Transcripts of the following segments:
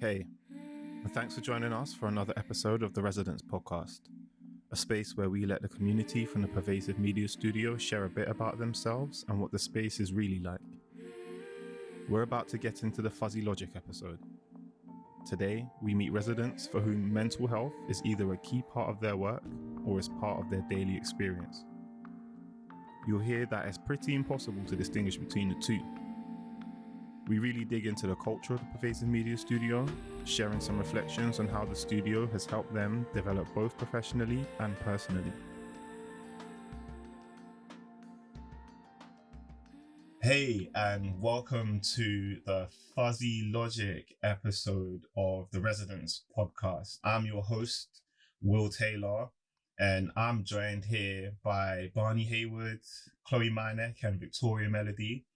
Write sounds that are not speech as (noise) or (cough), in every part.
Hey, and thanks for joining us for another episode of the Residents Podcast, a space where we let the community from the Pervasive Media Studio share a bit about themselves and what the space is really like. We're about to get into the Fuzzy Logic episode. Today, we meet residents for whom mental health is either a key part of their work or is part of their daily experience. You'll hear that it's pretty impossible to distinguish between the two. We really dig into the culture of the Pervasive Media Studio, sharing some reflections on how the studio has helped them develop both professionally and personally. Hey, and welcome to the Fuzzy Logic episode of the Residents podcast. I'm your host, Will Taylor, and I'm joined here by Barney Heywood, Chloe Meineck, and Victoria Melody.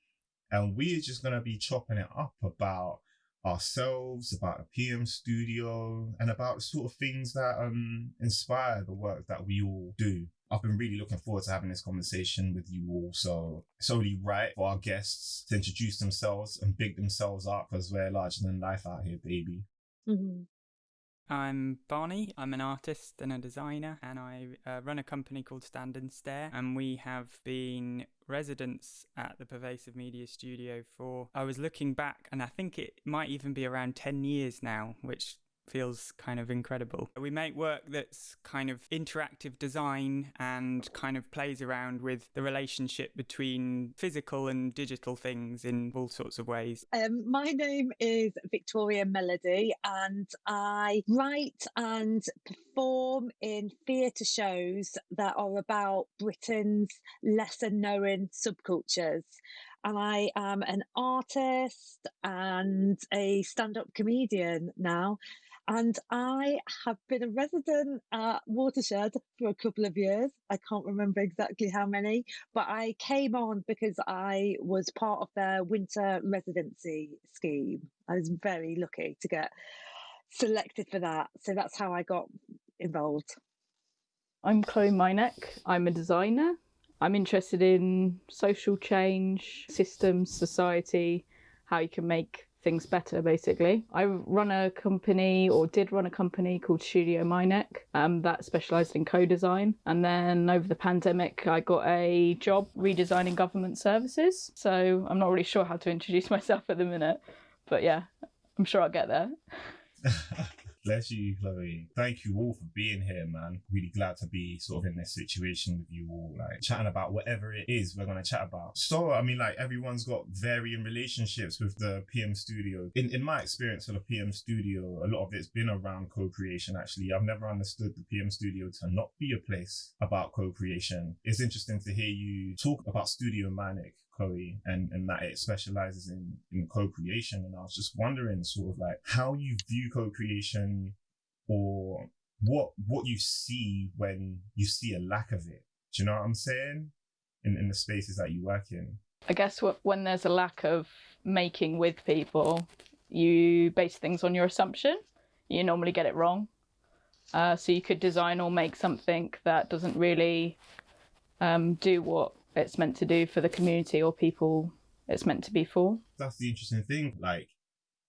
And we're just going to be chopping it up about ourselves, about the PM studio, and about the sort of things that um, inspire the work that we all do. I've been really looking forward to having this conversation with you all. So it's only right for our guests to introduce themselves and big themselves up because we're larger than life out here, baby. Mm-hmm. I'm Barney. I'm an artist and a designer, and I uh, run a company called Stand and Stare. And we have been residents at the Pervasive Media Studio for, I was looking back, and I think it might even be around 10 years now, which feels kind of incredible. We make work that's kind of interactive design and kind of plays around with the relationship between physical and digital things in all sorts of ways. Um, my name is Victoria Melody, and I write and perform in theatre shows that are about Britain's lesser known subcultures and I am an artist and a stand up comedian now. And I have been a resident at Watershed for a couple of years. I can't remember exactly how many, but I came on because I was part of their winter residency scheme. I was very lucky to get selected for that. So that's how I got involved. I'm Chloe Meineck. I'm a designer. I'm interested in social change, systems, society, how you can make things better basically. I run a company or did run a company called studio Meineck um, that specialized in co-design. And then over the pandemic i got a job redesigning government services. So i'm not really sure how to introduce (laughs) myself at the minute but yeah i'm sure i'll get there (laughs) Bless you, Chloe. Thank you all for being here, man. Really glad to be sort of in this situation with you all, like chatting about whatever it is we're gonna chat about. So, I mean, like everyone's got varying relationships with the PM studio. In in my experience of the PM studio, a lot of it's been around co-creation. Actually, I've never understood the PM studio to not be a place about co-creation. It's interesting to hear you talk about Studio Meineck Chloe and, and that it specializes in, in co-creation. And I was just wondering sort of like how you view co-creation or what, what you see when you see a lack of it. Do you know what I'm saying? In, in the spaces that you work in. I guess when there's a lack of making with people, you base things on your assumption. You normally get it wrong. Uh, so you could design or make something that doesn't really um, do what it's meant to do for the community or people it's meant to be for. That's the interesting thing. Like,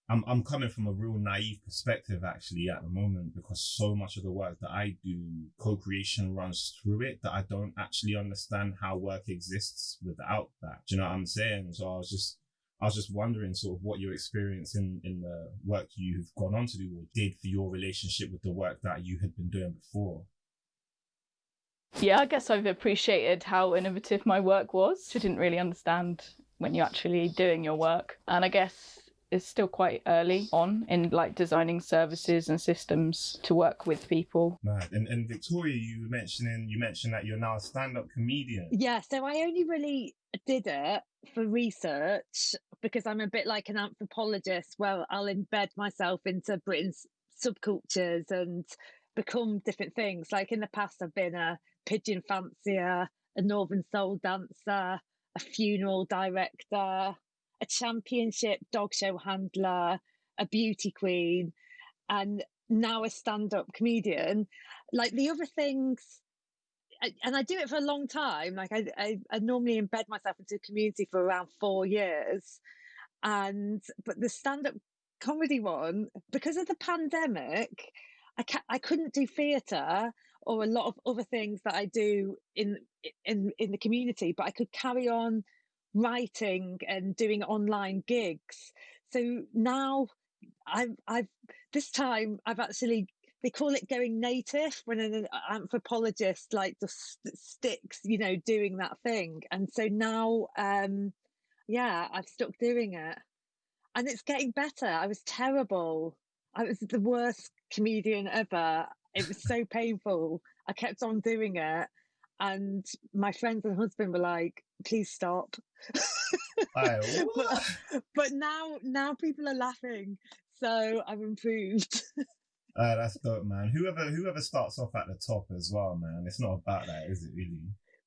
I'm I'm coming from a real naive perspective actually at the moment because so much of the work that I do, co-creation runs through it that I don't actually understand how work exists without that. Do you know what I'm saying? So I was just I was just wondering sort of what your experience in, in the work you've gone on to do or did for your relationship with the work that you had been doing before. Yeah, I guess I've appreciated how innovative my work was. I didn't really understand when you're actually doing your work. And I guess it's still quite early on in like designing services and systems to work with people. Right. And, and Victoria, you mentioning you mentioned that you're now a stand-up comedian. Yeah, so I only really did it for research because I'm a bit like an anthropologist where I'll embed myself into Britain's subcultures and become different things. Like in the past, I've been a pigeon fancier, a northern soul dancer, a funeral director, a championship dog show handler, a beauty queen, and now a stand up comedian. Like the other things, and I do it for a long time. Like I, I, I normally embed myself into a community for around four years, and but the stand up comedy one because of the pandemic. I ca- I couldn't do theatre or a lot of other things that I do in in in the community, but I could carry on writing and doing online gigs. So now I've I've this time I've actually they call it going native when an anthropologist like just sticks you know doing that thing. And so now um yeah i've stuck doing it. And it's getting better. I was terrible. I was the worst comedian ever it was so painful i kept on doing it and my friends and husband were like please stop Aye, (laughs) but, but now now people are laughing so i've improved Uh, (laughs) that's dope, man. Whoever whoever starts off at the top as well, man. It's not about that, is it? Really?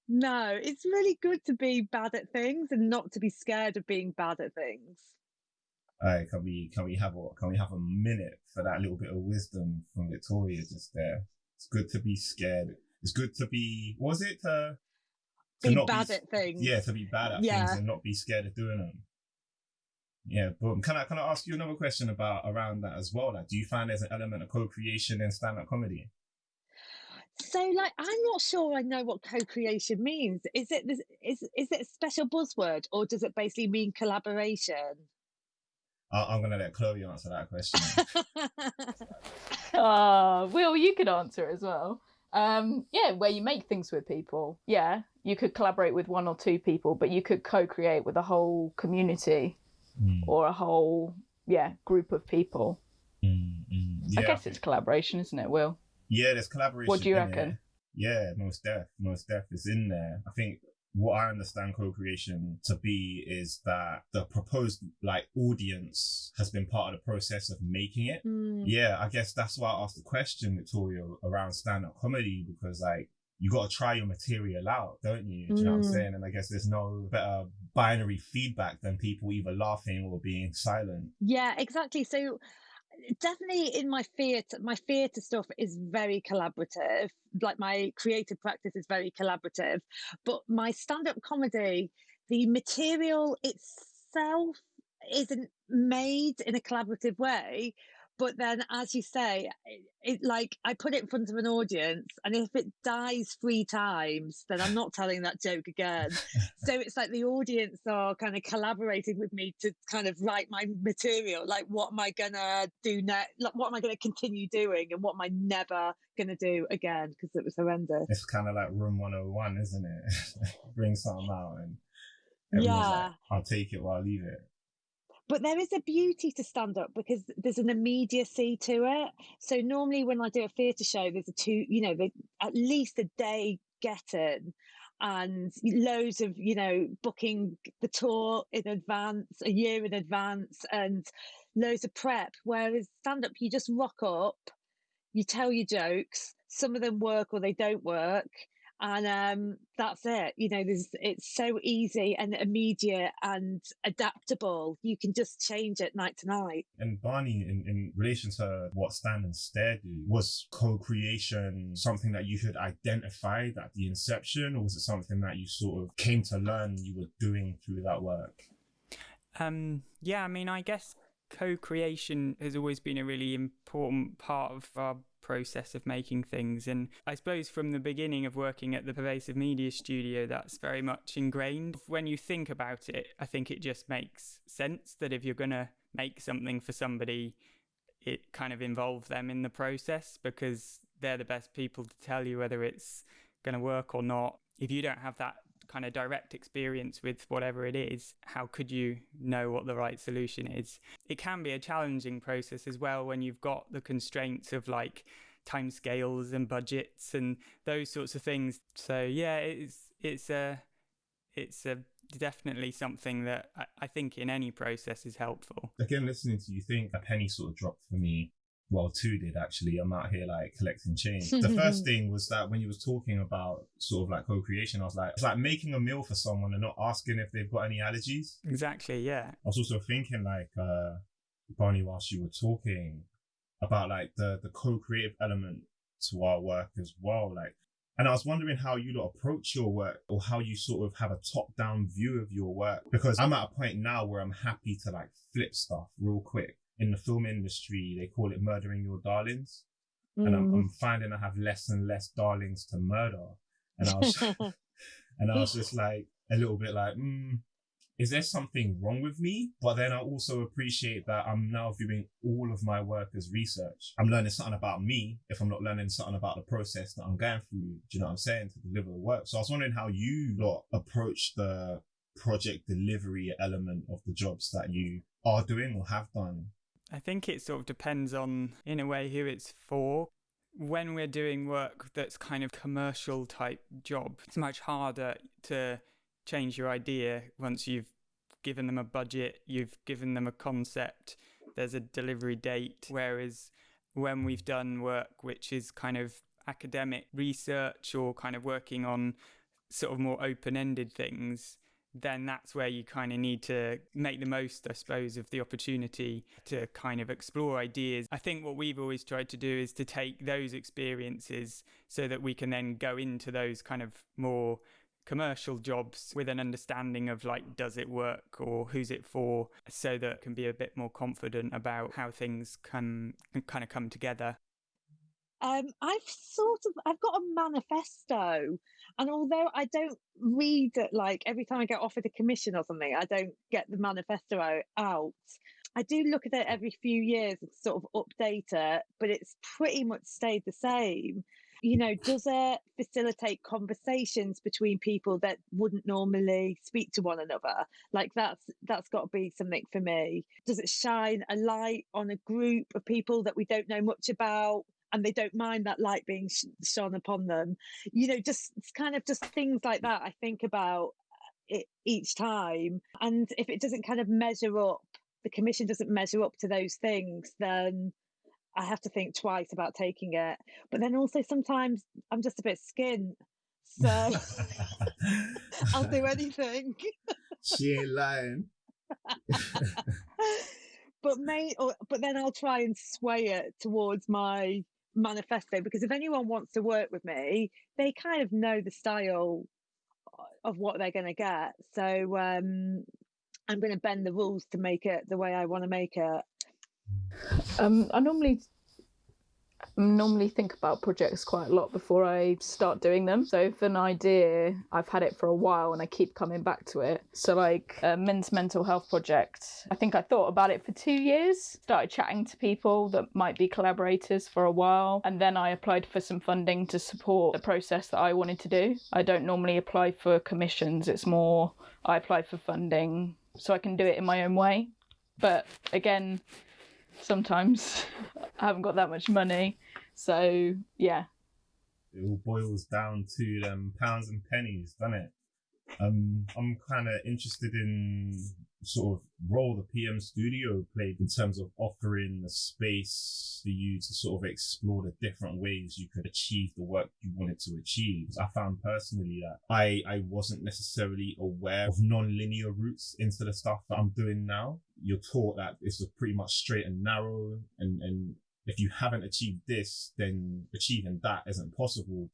No, it's really good to be bad at things and not to be scared of being bad at things. All right, can we can we have a can we have a minute for that little bit of wisdom from Victoria just there? It's good to be scared. It's good to be. Was it to, to Be bad be, at things. Yeah, to be bad at Yeah. things and not be scared of doing them. Yeah, but Can I can I ask you another question about around that as well? Like, do you find there's an element of co-creation in stand-up comedy? So, like, I'm not sure I know what co-creation means. Is it this- is is it a special buzzword, or does it basically mean collaboration? I, I'm gonna let Chloe answer that question. (laughs) Uh, Will, you could answer as well. Um, yeah, where you make things with people. Yeah, you could collaborate with one or two people, but you could co-create with a whole community Mm, or a whole yeah group of people. mm, mm. I Yeah, guess it's collaboration, isn't it, Will? Yeah, there's collaboration. What do you reckon? Yeah, most def, most def is in there. I think what I understand co-creation to be is that the proposed like audience has been part of the process of making it. Hmm. Yeah, I guess that's why I asked the question, Victoria, around stand-up comedy because like you got to try your material out, don't you? Do you know what I'm Mm. saying? And I guess there's no better binary feedback than people either laughing or being silent. Yeah, exactly. So definitely in my theatre, my theatre stuff is very collaborative. Like my creative practice is very collaborative. But my stand-up comedy, the material itself isn't made in a collaborative way. But then, as you say, it, it like I put it in front of an audience, and if it dies three times, then I'm not telling that joke again. (laughs) so it's like the audience are kind of collaborating with me to kind of write my material like what am i gonna do next like what am i gonna continue doing and what am i never gonna do again because it was horrendous It's kind of like Room 101, isn't it? (laughs) Bring something out and Yeah. like, I'll take it or I'll leave it. But there is a beauty to stand up because there's an immediacy to it. So normally when i do a theatre show there's a two you know the, at least a day getting and loads of you know booking the tour in advance a year in advance and loads of prep. Whereas stand up you just rock up you tell your jokes some of them work or they don't work and um that's it you know there's it's so easy and immediate and adaptable you can just change it night to night And Barney, in, in relation to what Stand and Stare do, was co-creation something that you had identified at the inception, or was it something that you sort of came to learn you were doing through that work? Um, yeah, I mean, I guess co-creation has always been a really important part of our process of making things. And i suppose from the beginning of working at the pervasive media studio that's very much ingrained. When you think about it i think it just makes sense that if you're going to make something for somebody it kind of involves them in the process because they're the best people to tell you whether it's going to work or not. If you don't have that kind of direct experience with whatever it is, how could you know what the right solution is? It can be a challenging process as well when you've got the constraints of like timescales and budgets and those sorts of things. So yeah, it's it's a it's a definitely something that I, I think in any process is helpful. Again, listening to you think a penny sort of dropped for me. Well, two did actually. I'm out here like collecting change. (laughs) the first thing was that when you was talking about sort of like co-creation, I was like, it's like making a meal for someone and not asking if they've got any allergies. Exactly, yeah. I was also thinking like uh Barney whilst you were talking about like the the co-creative element to our work as well. Like and I was wondering how you lot approach your work or how you sort of have a top-down view of your work. Because I'm at a point now where I'm happy to like flip stuff real quick. In the film industry, they call it murdering your darlings. And I'm, Mm. I'm finding I have less and less darlings to murder. And I was, (laughs) (laughs) and I was just like, a little bit like, mm, is there something wrong with me? But then I also appreciate that I'm now viewing all of my work as research. I'm learning something about me if I'm not learning something about the process that I'm going through. Do you know what I'm saying? To deliver the work. So I was wondering how you lot approach the project delivery element of the jobs that you are doing or have done. I think it sort of depends on, in a way, who it's for. When we're doing work that's kind of commercial type job, it's much harder to change your idea once you've given them a budget, you've given them a concept, there's a delivery date. Whereas when we've done work which is kind of academic research or kind of working on sort of more open ended things, then that's where you kind of need to make the most, I suppose, of the opportunity to kind of explore ideas. I think what we've always tried to do is to take those experiences so that we can then go into those kind of more commercial jobs with an understanding of like does it work or who's it for so that can be a bit more confident about how things can, can kind of come together Um, I've sort of I've got a manifesto, and although I don't read it like every time I get offered a commission or something, I don't get the manifesto out. I do look at it every few years and sort of update it, but it's pretty much stayed the same. You know, does it facilitate conversations between people that wouldn't normally speak to one another? Like that's that's got to be something for me. Does it shine a light on a group of people that we don't know much about? And they don't mind that light being sh- shone upon them. You know just kind of just things like that i think about uh, it each time. And if it doesn't kind of measure up the commission doesn't measure up to those things then i have to think twice about taking it. But then also sometimes i'm just a bit skint so (laughs) i'll do (laughs) anything. She ain't lying. (laughs) but may or but then I'll try and sway it towards my manifesto because if anyone wants to work with me, they kind of know the style of what they're going to get. So um, I'm going to bend the rules to make it the way I want to make it. Um, I normally normally think about projects quite a lot before I start doing them. So if an idea I've had it for a while and I keep coming back to it. So like a men's mental health project, I think I thought about it for two years. Started chatting to people that might be collaborators for a while, and then I applied for some funding to support the process that I wanted to do. I don't normally apply for commissions. It's more I apply for funding so I can do it in my own way. But again, sometimes (laughs) I haven't got that much money. So yeah. It all boils down to them pounds and pennies, doesn't it? Um, I'm kind of interested in sort of role the PM studio played in terms of offering a space for you to sort of explore the different ways you could achieve the work you wanted to achieve. I found personally that I, I wasn't necessarily aware of non-linear routes into the stuff that I'm doing now. You're taught that it's pretty much straight and narrow and, and if you haven't achieved this, then achieving that isn't possible.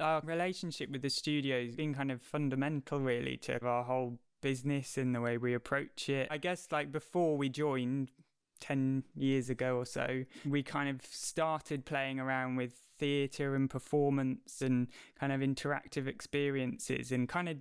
Our relationship with the studio has been kind of fundamental, really, to our whole business and the way we approach it. I guess, like before we joined 10 years ago or so, we kind of started playing around with theatre and performance and kind of interactive experiences and kind of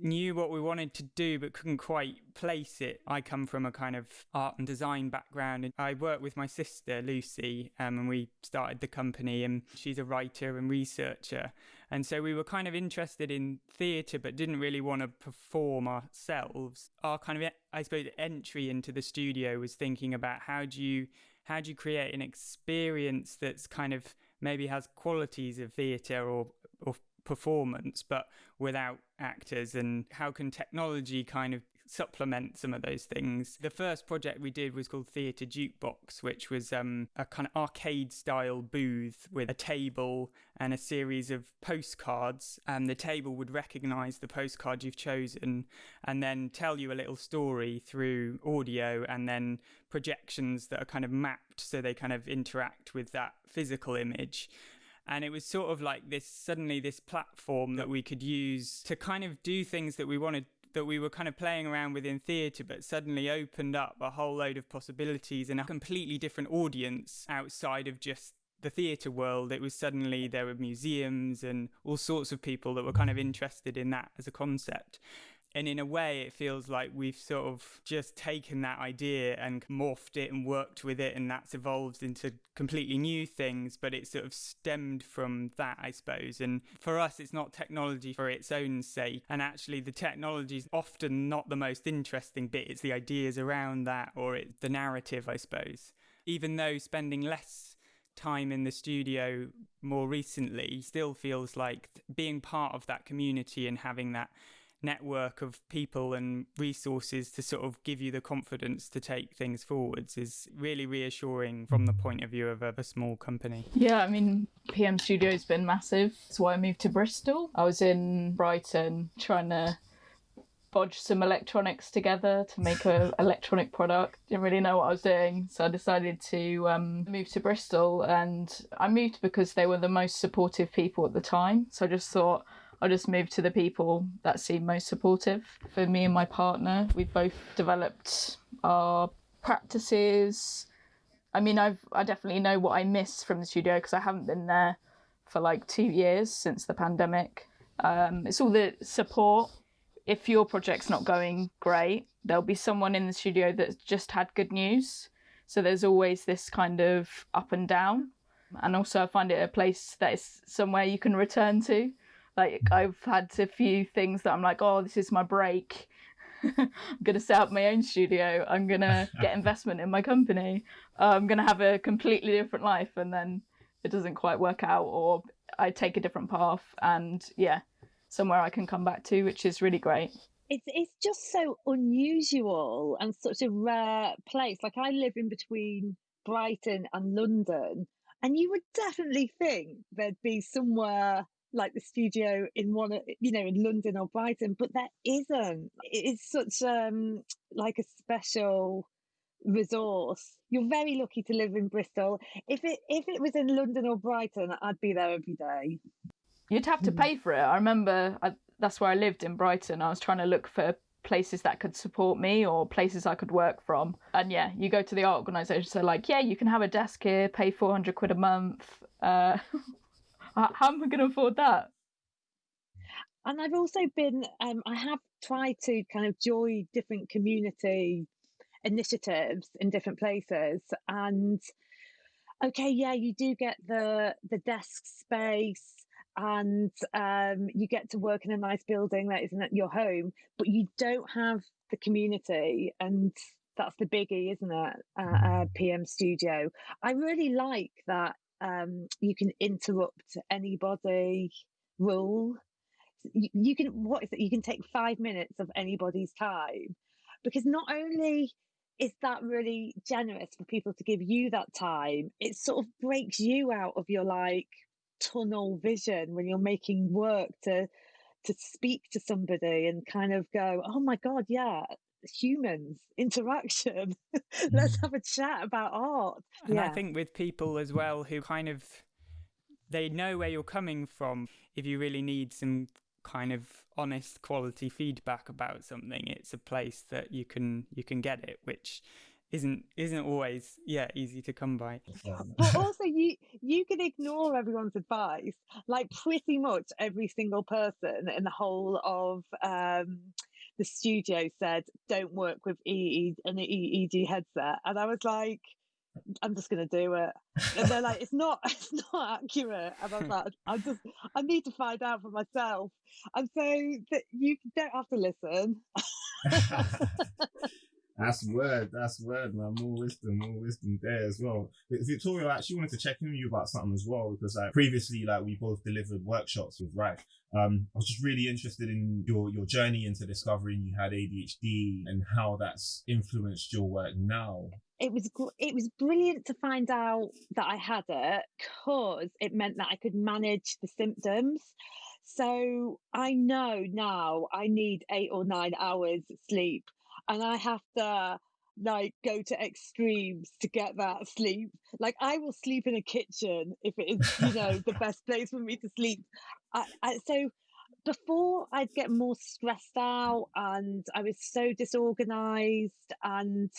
knew what we wanted to do but couldn't quite place it. I come from a kind of art and design background and I work with my sister Lucy um, and we started the company and she's a writer and researcher and so we were kind of interested in theatre but didn't really want to perform ourselves. Our kind of I suppose entry into the studio was thinking about how do you how do you create an experience that's kind of maybe has qualities of theatre or or performance but without actors and how can technology kind of supplement some of those things? The first project we did was called theatre jukebox which was um, a kind of arcade style booth with a table and a series of postcards and the table would recognize the postcard you've chosen and then tell you a little story through audio and then projections that are kind of mapped so they kind of interact with that physical image and it was sort of like this suddenly this platform that we could use to kind of do things that we wanted that we were kind of playing around with in theatre, but suddenly opened up a whole load of possibilities and a completely different audience outside of just the theatre world. It was suddenly there were museums and all sorts of people that were kind of interested in that as a concept. And in a way, it feels like we've sort of just taken that idea and morphed it and worked with it, and that's evolved into completely new things. But it sort of stemmed from that, I suppose. And for us, it's not technology for its own sake. And actually, the technology is often not the most interesting bit, it's the ideas around that or it's the narrative, I suppose. Even though spending less time in the studio more recently still feels like being part of that community and having that network of people and resources to sort of give you the confidence to take things forwards is really reassuring from the point of view of a, a small company. Yeah, I mean, PM Studio's been massive. That's why I moved to Bristol. I was in Brighton trying to bodge some electronics together to make an (laughs) electronic product. Didn't really know what I was doing, so I decided to um, move to Bristol. And I moved because they were the most supportive people at the time. So I just thought I'll just move to the people that seem most supportive. For me and my partner, we've both developed our practices. I mean, I've I definitely know what I miss from the studio because I haven't been there for like two years since the pandemic. Um, it's all the support. If your project's not going great, there'll be someone in the studio that's just had good news. So there's always this kind of up and down. And also, I find it a place that is somewhere you can return to. Like I've had a few things that I'm like, oh, this is my break. (laughs) I'm gonna set up my own studio. I'm gonna get (laughs) investment in my company. Uh, I'm gonna have a completely different life, and then it doesn't quite work out, or I take a different path, and yeah, somewhere I can come back to, which is really great. It's it's just so unusual and such a rare place. Like I live in between Brighton and London, and you would definitely think there'd be somewhere like the studio in one you know in london or brighton but there isn't it's such um like a special resource you're very lucky to live in bristol if it if it was in london or brighton i'd be there every day you'd have to hmm. pay for it i remember I, that's where i lived in brighton i was trying to look for places that could support me or places I could work from. And yeah, you go to the art organisation, so like, yeah, you can have a desk here, pay 400 quid a month. Uh, (laughs) How am I going to afford that? And I've also been, um, I have tried to kind of join different community initiatives in different places. And okay, yeah, you do get the the desk space and um, you get to work in a nice building that isn't your home, but you don't have the community. And that's the biggie, isn't it? Uh, uh, PM Studio. I really like that um, you can interrupt anybody rule. You, you can what is it? You can take five minutes of anybody's time because not only is that really generous for people to give you that time, it sort of breaks you out of your like tunnel vision when you're making work to to speak to somebody and kind of go, oh my god, yeah, humans interaction (laughs) let's mm. have a chat about art and yeah. i think with people as well who kind of they know where you're coming from if you really need some kind of honest quality feedback about something it's a place that you can you can get it which isn't isn't always yeah easy to come by but (laughs) also you you can ignore everyone's advice like pretty much every single person in the whole of um the studio said, don't work with EE an EEG headset. And I was like, I'm just gonna do it. And they're like, it's not (laughs) it's not accurate. And I was like, I just I need to find out for myself. And so that you don't have to listen. (laughs) (laughs) That's word. That's word, man. More wisdom, more wisdom there as well. Victoria, I actually wanted to check in with you about something as well because like previously, like we both delivered workshops with Rife. Um, I was just really interested in your your journey into discovering you had ADHD and how that's influenced your work now. It was it was brilliant to find out that I had it because it meant that I could manage the symptoms. So I know now I need eight or nine hours sleep and I have to like go to extremes to get that sleep. Like I will sleep in a kitchen if it is, you know, the (laughs) best place for me to sleep. I, I, so before I'd get more stressed out and I was so disorganized and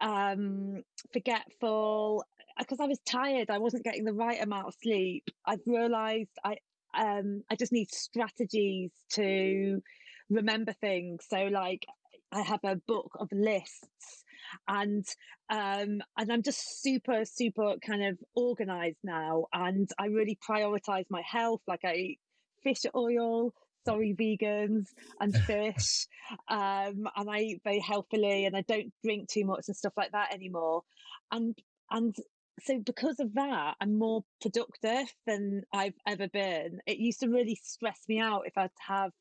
um, forgetful because I was tired. I wasn't getting the right amount of sleep. I've realized I um, I just need strategies to remember things. So like I have a book of lists and um and I'm just super super kind of organized now and I really prioritize my health. Like I eat fish oil sorry vegans and (laughs) fish um and I eat very healthily and I don't drink too much and stuff like that anymore. And and so because of that I'm more productive than I've ever been. It used to really stress me out if I'd have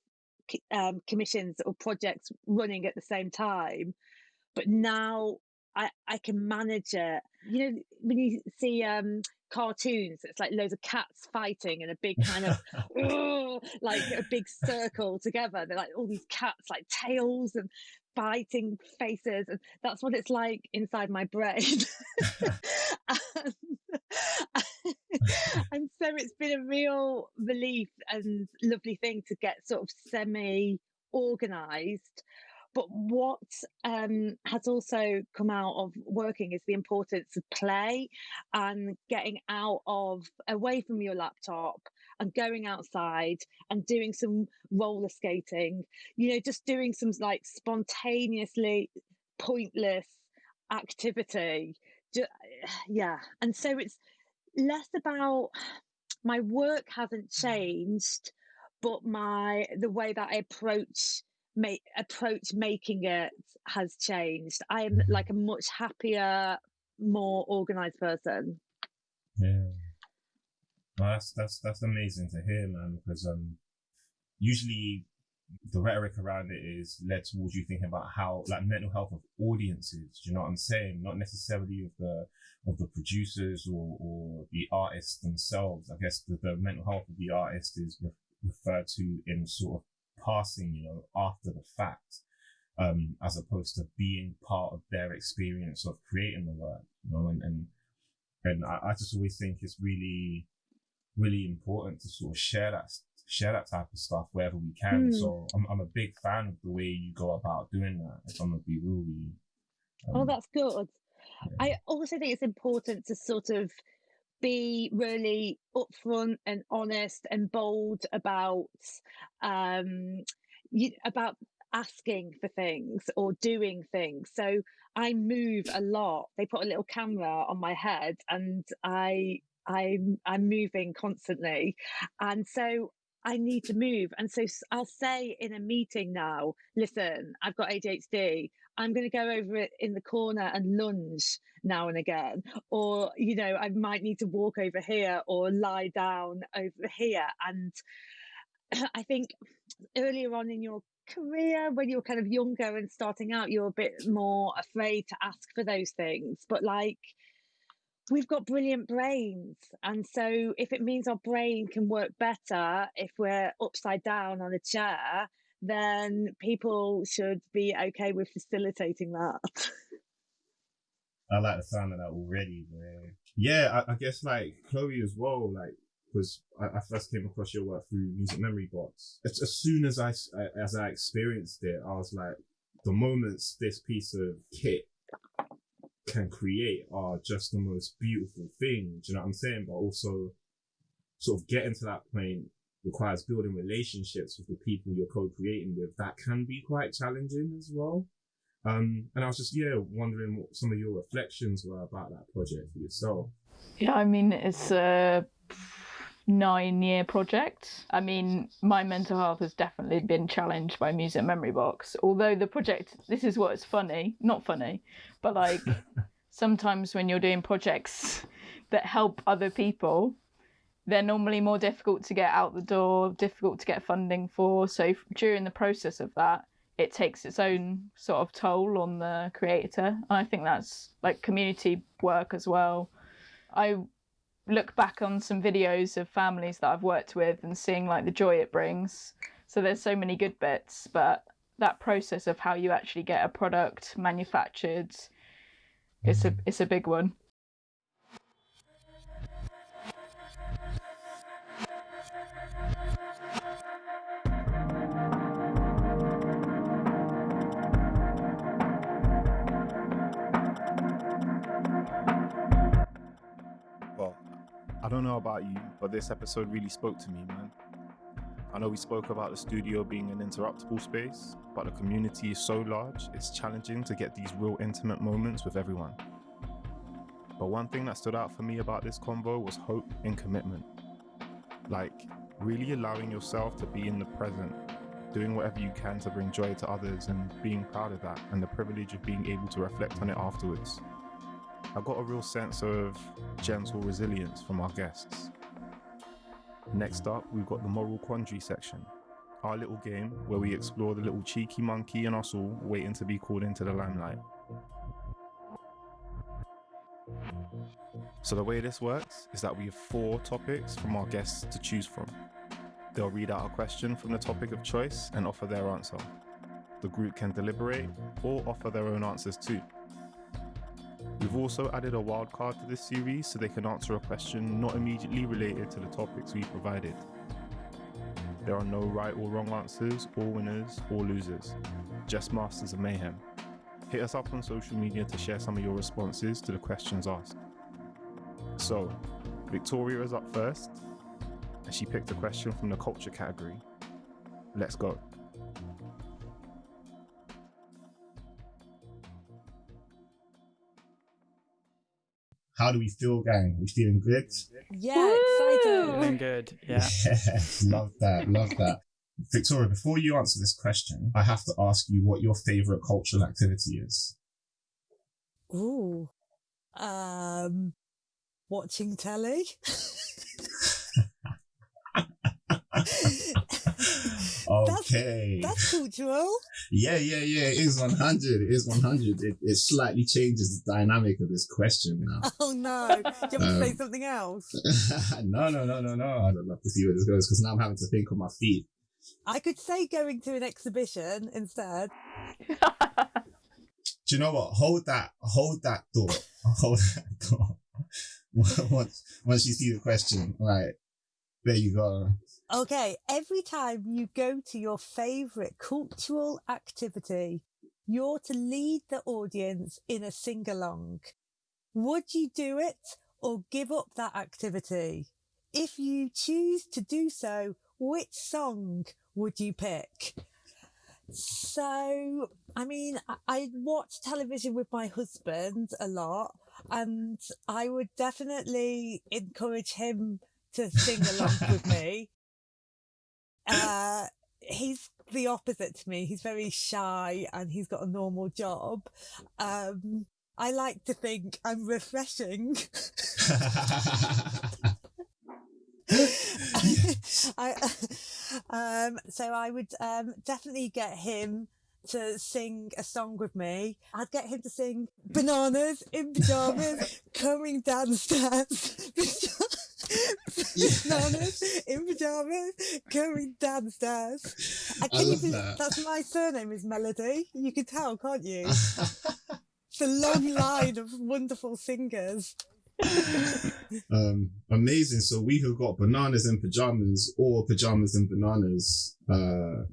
um, commissions or projects running at the same time but now I, I can manage it. You know, when you see um, cartoons, it's like loads of cats fighting in a big kind of (laughs) like a big circle together. They're like all these cats, like tails and biting faces, and that's what it's like inside my brain. and, (laughs) and so it's been a real relief and lovely thing to get sort of semi organized but what um, has also come out of working is the importance of play and getting out of away from your laptop and going outside and doing some roller skating, you know, just doing some like spontaneously pointless activity. (sighs) Yeah. And so it's less about (sighs) my work hasn't changed, but my the way that I approach make approach making it has changed. I am mm-hmm. like a much happier, more organized person. Yeah. Well, that's that's that's amazing to hear, man. Because um, usually the rhetoric around it is led towards you thinking about how like mental health of audiences. Do you know what I'm saying? Not necessarily of the of the producers or, or the artists themselves. I guess the, the mental health of the artist is re- referred to in sort of passing, you know, after the fact, um, as opposed to being part of their experience of creating the work, you know, and, and, and I, I just always think it's really, really important to sort of share that, share that type of stuff wherever we can. Mm. So I'm, I'm a big fan of the way you go about doing that, if I'm gonna be real with you. Um, oh, that's good. Yeah. I also think it's important to sort of be really upfront and honest and bold about um you, about asking for things or doing things so i move a lot they put a little camera on my head and i i'm i'm moving constantly and so I need to move. And so I'll say in a meeting now, listen, I've got ADHD. I'm going to go over it in the corner and lunge now and again. Or, you know, I might need to walk over here or lie down over here. And (clears throat) I think earlier on in your career, when you're kind of younger and starting out, you're a bit more afraid to ask for those things. But like, we've got brilliant brains. And so if it means our brain can work better if we're upside down on a chair, then people should be okay with facilitating that. (laughs) I like the sound of that already, man. Yeah, I, I guess like Chloe as well, like because I, I, first came across your work through Music Memory Box. As soon as I as I experienced it, I was like, the moments this piece of kit can create are just the most beautiful things. You know what I'm saying? But also, sort of getting to that point requires building relationships with the people you're co-creating with. That can be quite challenging as well. Um, and I was just yeah wondering what some of your reflections were about that project for yourself. Yeah, I mean it's a nine year project. I mean, my mental health has definitely been challenged by Music Memory Box. Although the project, this is what's funny, not funny, but like (laughs) sometimes when you're doing projects that help other people, they're normally more difficult to get out the door, difficult to get funding for. So during the process of that, it takes its own sort of toll on the creator. And I think that's like community work as well. I look back on some videos of families that I've worked with and seeing like the joy it brings. So there's so many good bits, but that process of how you actually get a product manufactured, it's a mm-hmm. it's a big one. Don't know about you, but this episode really spoke to me, man. I know we spoke about the studio being an interruptible space, but the community is so large, it's challenging to get these real intimate moments with everyone. But one thing that stood out for me about this convo was hope and commitment. Like, really allowing yourself to be in the present, doing whatever you can to bring joy to others, and being proud of that, and the privilege of being able to reflect on it afterwards. I got a real sense of gentle resilience from our guests. Next up, we've got the moral quandary section, our little game where we explore the little cheeky monkey in us all waiting to be called into the limelight. So, the way this works is that we have four topics from our guests to choose from. They'll read out a question from the topic of choice and offer their answer. The group can deliberate or offer their own answers too. We've also added a wildcard to this series so they can answer a question not immediately related to the topics we provided. There are no right or wrong answers, or winners, or losers, just masters of mayhem. Hit us up on social media to share some of your responses to the questions asked. So, Victoria is up first, and she picked a question from the culture category. Let's go. How do we feel, gang? We feeling good? Yeah, Woo! Feeling good. Yeah. (laughs) Yes, love that, love that. Victoria, before you answer this question, I have to ask you what your favorite cultural activity is. Ooh. Um, watching telly. (laughs) Okay. That's cultural. Yeah, yeah, yeah. It is 100. It is 100. It, it slightly changes the dynamic of this question now. (laughs) Oh no. Do you want to say Um, something else? (laughs) no, no, no, no, no. I'd love to see where this goes because now I'm having to think on my feet. I could say going to an exhibition instead. (laughs) Do you know what? Hold that. Hold that thought. Hold that thought. once, once you see the question, right? There you go. Okay, every time you go to your favourite cultural activity, you're to lead the audience in a sing along. Would you do it or give up that activity? If you choose to do so, which song would you pick? So, I mean, I, I watch television with my husband a lot, and I would definitely encourage him to sing along with (laughs) me. Uh, he's the opposite to me. He's very shy and he's got a normal job. Um, I like to think I'm refreshing. (laughs) (laughs) I, um, so I would um, definitely get him to sing a song with me. I'd get him to sing "Bananas in Pajamas" (laughs) coming down the stairs. Bananas (laughs) in pajamas going down the stairs. I you love be- that. That's my surname is Melody. You can tell, can't you? (laughs) It's a long line of wonderful singers. (laughs) um, amazing. So we have got bananas in pajamas or pajamas and bananas uh,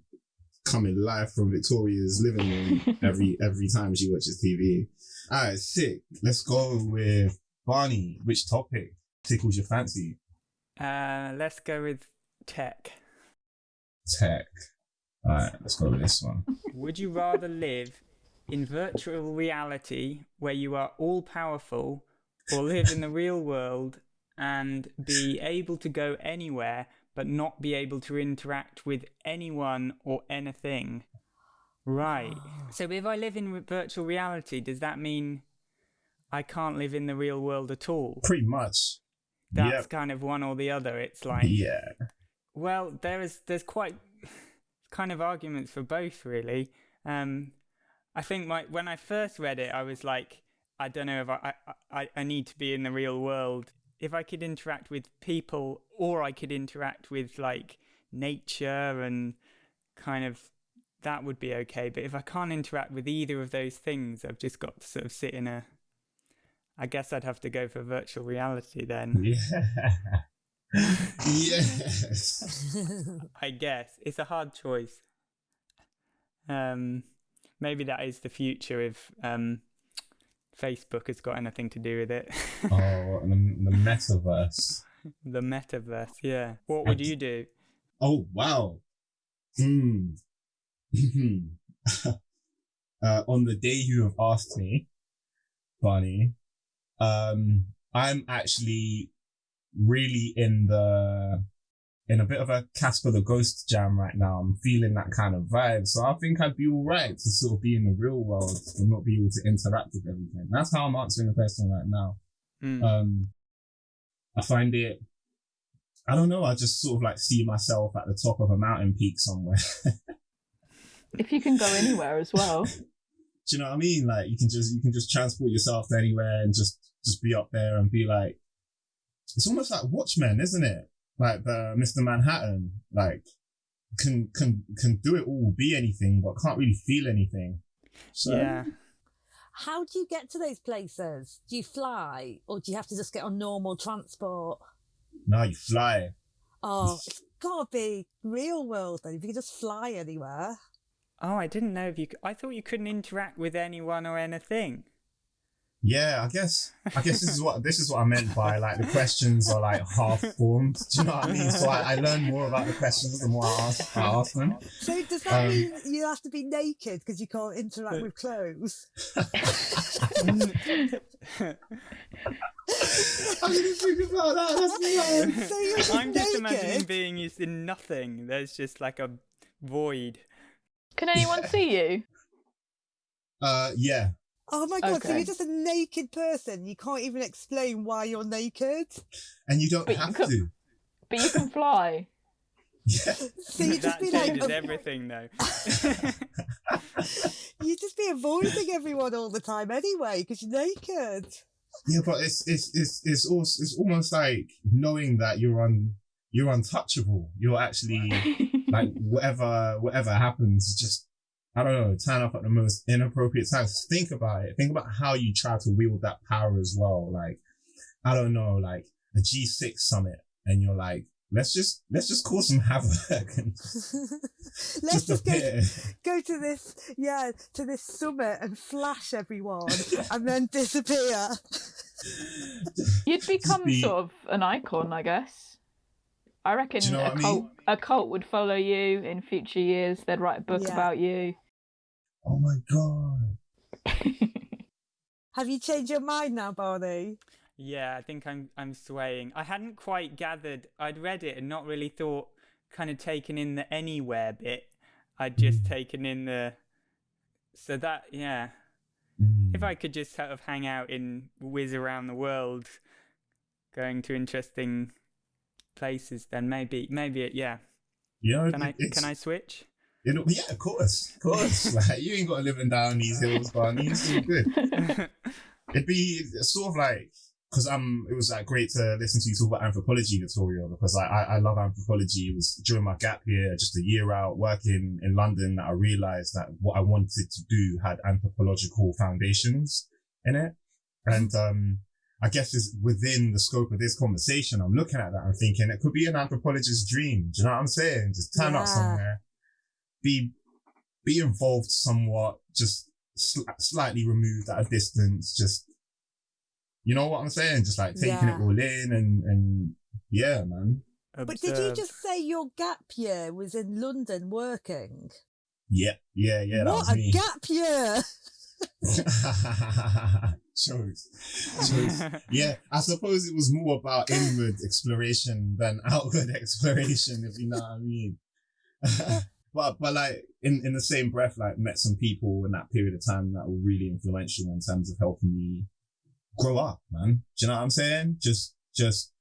coming live from Victoria's living room every every time she watches TV. All right, sick. Let's go with Barney. Which topic tickles your fancy? Uh, let's go with tech. Tech. All right, let's go with this one. (laughs) Would you rather live in virtual reality where you are all powerful or live in the real world and be able to go anywhere but not be able to interact with anyone or anything? Right. (sighs) So if I live in virtual reality, does that mean I can't live in the real world at all? Pretty much. That's Yep. kind of one or the other. It's like Yeah. well, there is there's quite kind of arguments for both, really. Um, I think my when I first read it, I was like, I don't know if I I, I I need to be in the real world. If I could interact with people, or I could interact with like nature and kind of that would be okay. But if I can't interact with either of those things, I've just got to sort of sit in a. I guess I'd have to go for virtual reality then. Yeah. (laughs) yes. (laughs) I guess it's a hard choice. Um, maybe that is the future if um, Facebook has got anything to do with it. Oh, (laughs) the, the metaverse. the metaverse, yeah. What would you do? Oh wow. Hmm. uh, on the day you have asked me, Barney, um, I'm actually really in the in a bit of a Casper the Ghost jam right now. I'm feeling that kind of vibe. So I think I'd be all right to sort of be in the real world and not be able to interact with everything. That's how I'm answering the question right now. Hmm. Um, I find it, I don't know, I just sort of like see myself at the top of a mountain peak somewhere. (laughs) If you can go anywhere as well. (laughs) Do you know what I mean? Like you can just, you can just transport yourself to anywhere and just, just be up there and be like, it's almost like Watchmen, isn't it? Like the Mr. Manhattan, like can, can, can do it all, be anything, but can't really feel anything. So, yeah. How do you get to those places? Do you fly or do you have to just get on normal transport? No, you fly. Oh, it's gotta be real world then. If you could just fly anywhere. Oh, I didn't know if you. I thought you couldn't interact with anyone or anything. Yeah, I guess I guess this is what this is what I meant by like the questions are like half formed. Do you know what I mean? So I, I learn more about the questions the more I ask, I ask them. So does that Um, mean you have to be naked because you can't interact with clothes? (laughs) (laughs) I didn't think about that. That's mad. So you're just I'm just imagining being is in nothing. There's just like a void. Can anyone see you? Uh, yeah, Oh my god, so you're just a naked person. You can't even explain why you're naked. and you don't But you have to. But you can (laughs) fly. Yeah, So you just that be like changes a- everything, though. (laughs) you just be avoiding everyone all the time anyway because you're naked. yeah, but it's it's it's it's also it's almost like knowing that you're un you're untouchable. You're actually (laughs) like whatever whatever happens, just I don't know, turn up at the most inappropriate times. Think about it. Think about how you try to wield that power as well. Like I don't know, like a G6 summit, and you're like, let's just let's just cause some (laughs) havoc and (laughs) Let's just go, appear. (laughs) go to this, yeah, to this summit and flash everyone and then disappear. You'd become be- sort of an icon, I guess. I reckon you know a what mean? cult a cult would follow you in future years. They'd write a book Yeah. about you. Oh my god. (laughs) Have you changed your mind now, Barney? yeah, I think I'm I'm swaying. I hadn't quite gathered. I'd read it and not really thought, kind of taken in the anywhere bit. I'd just taken in the. So that yeah, Mm. if I could just sort of hang out in whiz around the world, going to interesting places, then maybe maybe it yeah. you know, Can I can I switch? You know, yeah, of course, of course. (laughs) like you ain't got to live living down these hills, Barney. It's all good. (laughs) It'd be sort of like because um, it was like great to listen to you talk about anthropology, Victoria, because I, I I love anthropology. It was during my gap year, just a year out working in London, that I realized that what I wanted to do had anthropological foundations in it, and um. I guess is within the scope of this conversation. I'm looking at that. I'm thinking it could be an anthropologist's dream. Do you know what I'm saying? Just turn up somewhere, be be involved somewhat, just sli- slightly removed at a distance. Just you know what I'm saying? Just like taking Yeah. it all in and and yeah, man. But did you just say your gap year was in London working? Yeah, yeah, yeah. That what was a me. gap year! (laughs) (laughs) Jokes. Jokes. Yeah, I suppose it was more about inward exploration than (laughs) outward exploration, if you know what I mean. (laughs) but but like in, in the same breath, like met some people in that period of time that were really influential in terms of helping me grow up, man. Do you know what I'm saying? Just just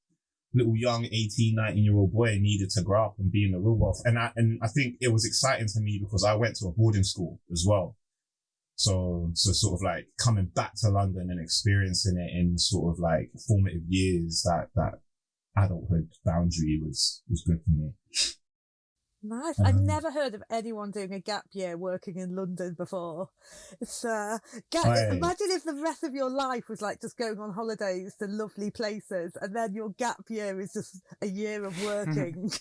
little young 18, 19 year old boy needed to grow up and be in the real world. And I and I think it was exciting to me because I went to a boarding school as well. So, so sort of like coming back to London and experiencing it in sort of like formative years, that, that adulthood boundary was, was good for me. Nice. I've Um, never heard of anyone doing a gap year working in London before. It's uh, gap. Imagine if the rest of your life was like just going on holidays to lovely places, and then your gap year is just a year of (laughs) working.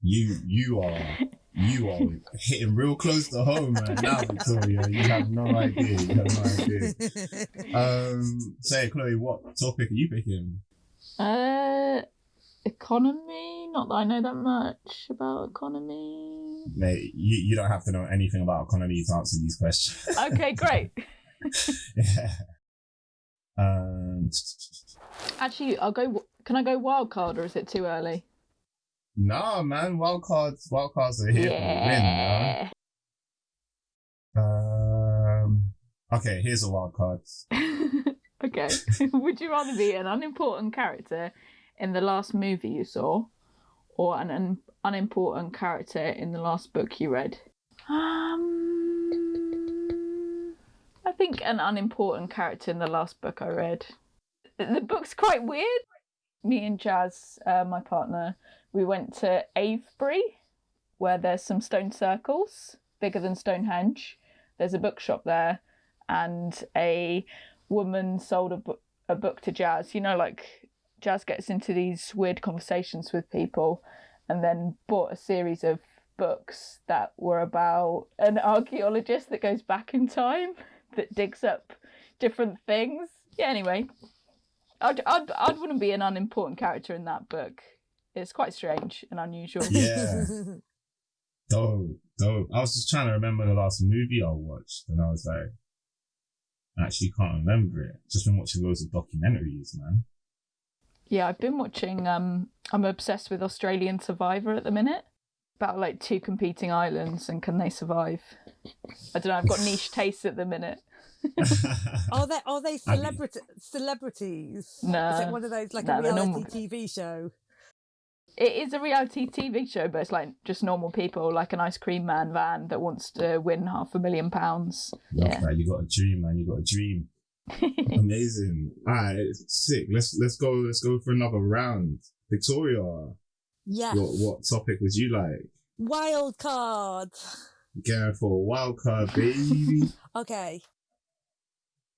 You, you are, you are hitting real close to home right now, (laughs) Victoria. You have no idea. You have no idea. Um, say, Chloe, what topic are you picking? Uh, economy. Not that I know that much about economy. Mate, you, you don't have to know anything about economy to answer these questions. Okay, (laughs) great. yeah. Um, Actually, I'll go. Can I go wild card, or is it too early? No, man. Wild cards, wild cards are here for the win, man. Um. Okay, here's a wild card. (laughs) okay. (laughs) Would you rather be an unimportant character in the last movie you saw, or an un- unimportant character in the last book you read? Um, I think an unimportant character in the last book I read. The book's quite weird. Me and Jazz, uh, my partner, we went to Avebury, where there's some stone circles bigger than Stonehenge. There's a bookshop there, and a woman sold a, bu- a book to Jazz. You know, like Jazz gets into these weird conversations with people, and then bought a series of books that were about an archaeologist that goes back in time (laughs) that digs up different things. Yeah, anyway, I'd, I'd, I'd wouldn't be an unimportant character in that book. It's quite strange and unusual. Yeah. (laughs) Dope, dope. I was just trying to remember the last movie I watched, and I was like, I actually can't remember it. Just been watching loads of documentaries, man. Yeah, I've been watching. Um, I'm obsessed with Australian Survivor at the minute. About like two competing islands and can they survive? I don't know. I've got (laughs) niche tastes at the minute. (laughs) Are they are they celebrity celebrities? No, Is it one of those like no, a reality normal. TV show? It is a reality TV show, but it's like just normal people, like an ice cream man van that wants to win half a million pounds. Love Yeah. that. You got a dream, man. You got a dream. (laughs) Amazing. All right, sick. Let's let's go. Let's go for another round. Victoria, Yes. what what topic would you like? Wild card. Going for a wild card, baby. (laughs) Okay.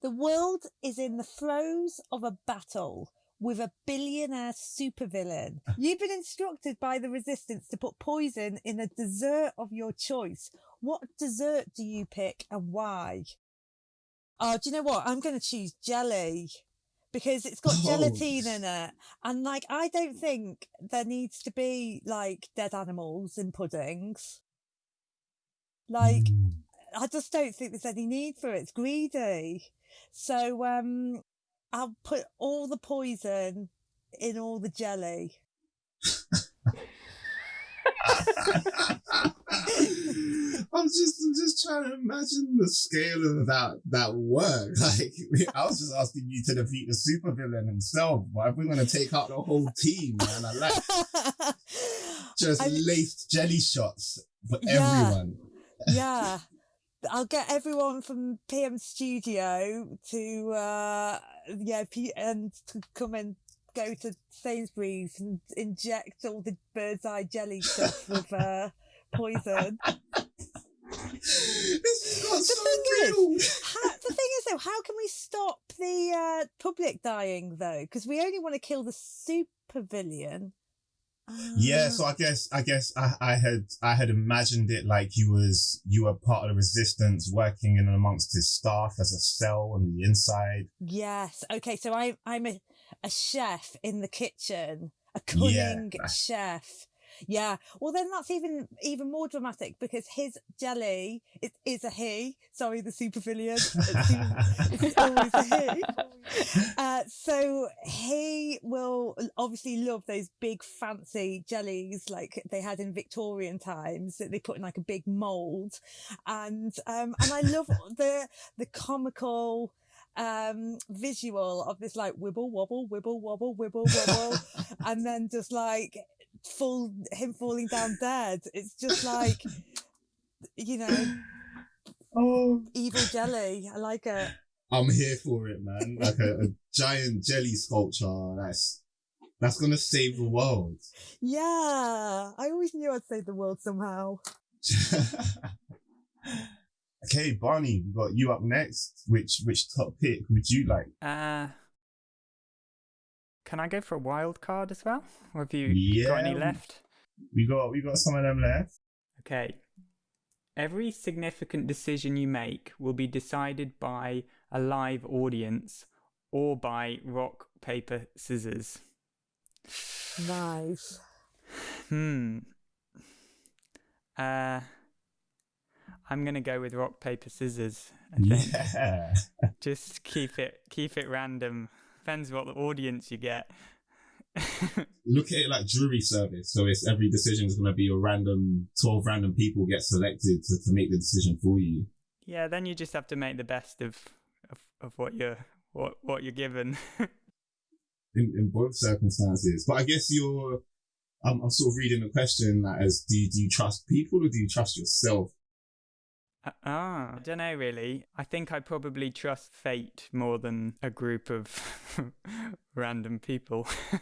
The world is in the throes of a battle with a billionaire supervillain. (laughs) You've been instructed by the resistance to put poison in a dessert of your choice. What dessert do you pick and why? Oh, do you know what? I'm going to choose jelly because it's got Oh. gelatine in it. And like, I don't think there needs to be like dead animals in puddings. Like, Mm. I just don't think there's any need for it. It's greedy. So um I'll put all the poison in all the jelly. (laughs) I'm just, I'm just trying to imagine the scale of that that work. (laughs) Like, I was just asking you to defeat the supervillain himself. But if we're gonna take out the whole team, man, I like (laughs) just I- laced jelly shots for Yeah. everyone. yeah. I'll get everyone from PM Studio to uh yeah, and to come and go to Sainsbury's and inject all the bird's eye jelly stuff with uh poison. (laughs) this has got The so thing is- How, the thing is, though, how can we stop the uh, public dying though? Because we only want to kill the Yeah, Uh, so I guess I guess I, I had I had imagined it like you was you were part of the resistance working in amongst his staff as a cell on the inside. yes. Okay, so I I'm a, a chef in the kitchen, a cunning Yeah. chef. Yeah. Well, then that's even even more dramatic because his jelly is a he. Sorry, the supervillain. (laughs) It's, it's always a he. (laughs) Uh, so he will obviously love those big fancy jellies like they had in Victorian times that they put in like a big mold, and um, and I love (laughs) the the comical um visual of this like wibble wobble wibble wobble wibble wobble and then just like fall him falling down dead it's just like you know oh, evil jelly i like it I'm here for it, man. Like a, a giant jelly sculpture. That's that's gonna save the world. Yeah, I always knew I'd save the world somehow. (laughs) okay, Barney, we got you up next. Which which top pick would you like? Uh, can I go for a wild card as well? Or have you got any left? We got we got some of them left. Okay. Every significant decision you make will be decided by a live audience or by rock, paper, scissors. Nice. Hmm. Uh, I'm gonna go with rock paper scissors. Yeah. (laughs) Just keep it keep it random. Depends what the audience you get. Look at it like jury service. So it's every decision is going to be a random, 12 random people get selected to, to make the decision for you. yeah, then you just have to make the best of of, of what you're what what you're given. (laughs) in, in both circumstances. But I guess you're, I'm, I'm sort of reading the question like as do you, do you trust people or do you trust yourself? Uh, (laughs) ah, I don't know really. I think I probably trust fate more than a group of (laughs) random people. (laughs)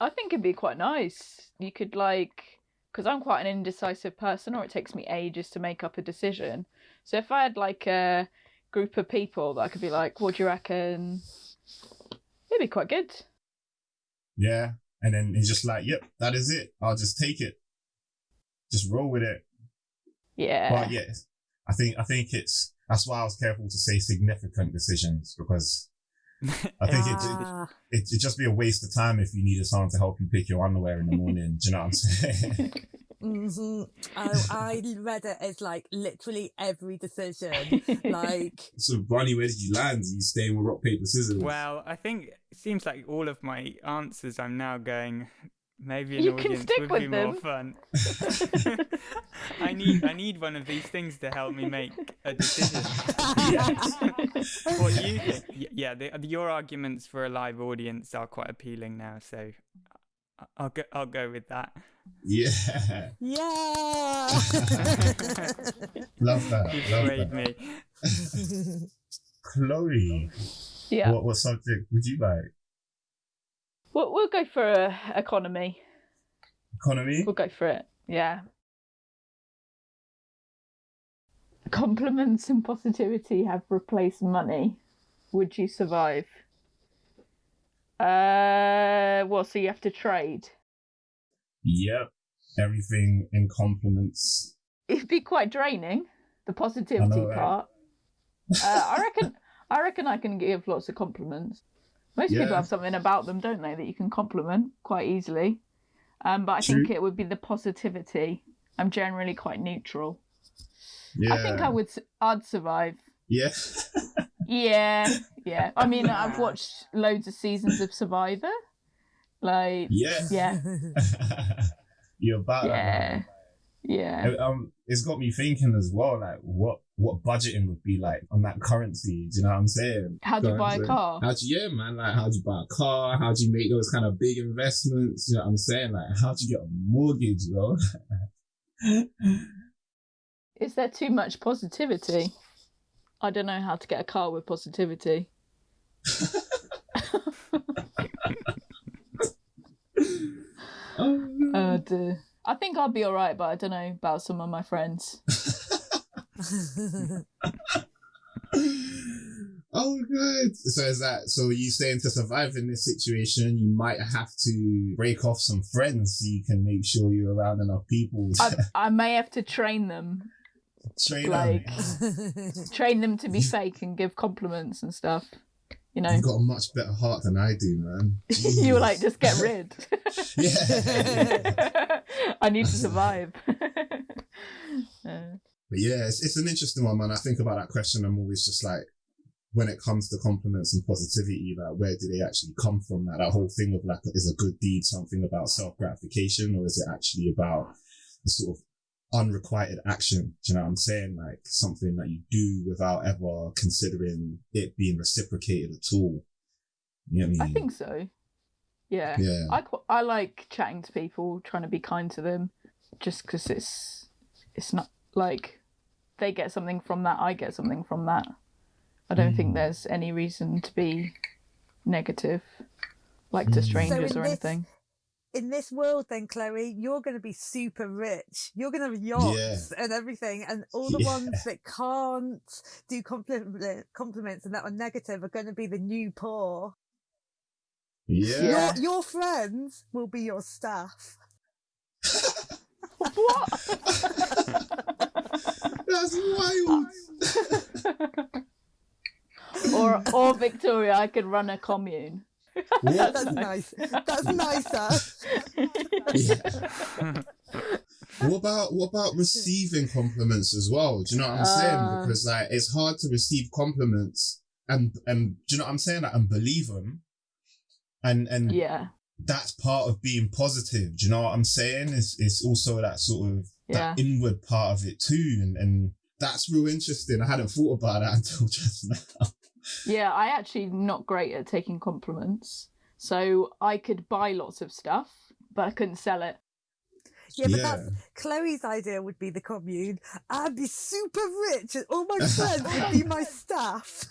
I think it'd be quite nice. You could like, because I'm quite an indecisive person, or it takes me ages to make up a decision. So if I had like a group of people that I could be like, "What do you reckon?" It'd be quite good. Yeah. And then he's just like, yep, that is it. I'll just take it. Just roll with it. Yeah. But yes, I think, I think it's, that's why I was careful to say significant decisions because I think it, Ah, it, it'd just be a waste of time if you needed someone to help you pick your underwear in the morning. do you know what I'm saying? (laughs) mhm. I, I read it as like literally every decision. Like, (laughs) so, Barney, where did you land? Are you staying with rock, paper, scissors? well, I think it seems like all of my answers I'm now going maybe an You can audience stick would with be them. more fun. (laughs) (laughs) I need I need one of these things to help me make a decision. (laughs) what you think? Yeah, the, your arguments for a live audience are quite appealing now, so I- I'll go I'll go with that. yeah. yeah. Love that. You Love that. me. Chloe, yeah. what, what subject would you like? We'll, we'll go for uh, economy. Economy? We'll go for it. Yeah. Compliments and positivity have replaced money. Would you survive? Uh, well, so you have to trade. Yep. Everything in compliments. It'd be quite draining. The positivity right? part. Uh, I reckon. I reckon I can give lots of compliments. Most people have something about them, don't they, that you can compliment quite easily. Um, but I True. think it would be the positivity. I'm generally quite neutral. Yeah. I think I would. I'd survive. Yeah. Yeah, (laughs) yeah. I mean, I've watched loads of seasons of Survivor. Like, yeah. (laughs) yeah, You're about yeah. Yeah. Um, it's got me thinking as well, like what what budgeting would be like on that currency. Do you know what I'm saying? How do you buy a car? How do you, yeah, man? Like, how do you buy a car? How do you make those kind of big investments? You know what I'm saying? Like, how do you get a mortgage, yo? (laughs) Is there too much positivity? I don't know how to get a car with positivity. (laughs) (laughs) oh, no. Uh, duh. I think I'll be alright, but I don't know about some of my friends. (laughs) oh, good. So is that so? You saying to survive in this situation, you might have to break off some friends so you can make sure you're around enough people. I, I may have to train them, (laughs) Train like- them. train them to be fake and give compliments and stuff. You know, You've got a much better heart than I do, man. (laughs) you were like, just get rid. (laughs) Yeah. (laughs) I need to survive. Uh, But yeah, it's, it's an interesting one, man. I think about that question. I'm always just like, when it comes to compliments and positivity, like where do they actually come from? Like that whole thing of like, is a good deed something about self gratification, or is it actually about the sort of unrequited action? Do you know what I'm saying? Like something that you do without ever considering it being reciprocated at all. You know what I mean? I think so. Yeah. Yeah. I I like chatting to people, trying to be kind to them, just because it's it's not like they get something from that, I get something from that. I don't think Mm. there's any reason to be negative, like to Mm. So strangers in or this- anything. In this world, then, Chloe, you're going to be super rich. You're going to have yachts and everything. And all the Yeah. ones that can't do compliment, uh, compliments and that are negative are going to be the new poor. yeah. Yeah. Your, your friends will be your staff. (laughs) what? (laughs) That's wild. (laughs) or or Victoria, I could run a commune. What? That's nice. That's nicer. Yeah. what about what about receiving compliments as well? Do you know what I'm saying? Uh. Because like it's hard to receive compliments and and do you know what I'm saying? Like and believe them, and and yeah, that's part of being positive. Do you know what I'm saying? It's it's also that sort of yeah. that inward part of it too, and and that's real interesting. I hadn't thought about that (laughs) until just now. Yeah, I actually not great at taking compliments. So I could buy lots of stuff, but I couldn't sell it. Yeah, but Yeah. that's Chloe's idea would be the commune. I'd be super rich and all my (laughs) friends would be my staff.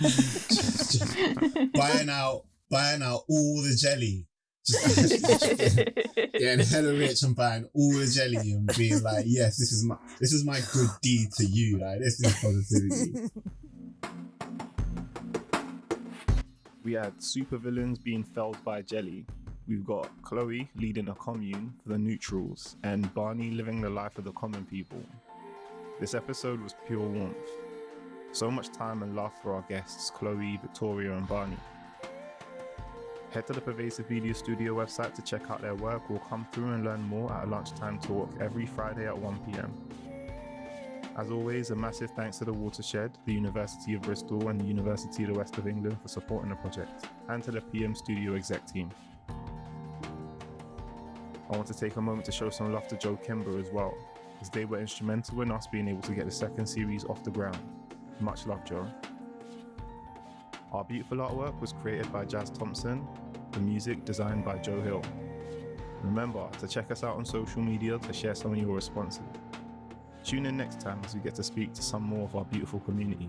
Just- (laughs) just buying out buying out all the jelly. Just (laughs) getting hella rich and buying all the jelly and being like, yes, this is my this is my good deed to you. Like this is positivity. We had supervillains being felled by Jelly. We've got Chloe leading a commune for the neutrals, and Barney living the life of the common people. This episode was pure warmth. So much time and love for our guests, Chloe, Victoria, and Barney. Head to the Pervasive Media Studio website to check out their work. We'll come through and learn more at a lunchtime talk every Friday at 1 pm. As always, a massive thanks to the Watershed, the University of Bristol, and the University of the West of England for supporting the project, and to the PM Studio exec team. I want to take a moment to show some love to Joe Kimber as well, as they were instrumental in us being able to get the second series off the ground. Much love, Joe. Our beautiful artwork was created by Jazz Thompson, the music designed by Joe Hill. Remember to check us out on social media to share some of your responses. Tune in next time as we get to speak to some more of our beautiful community.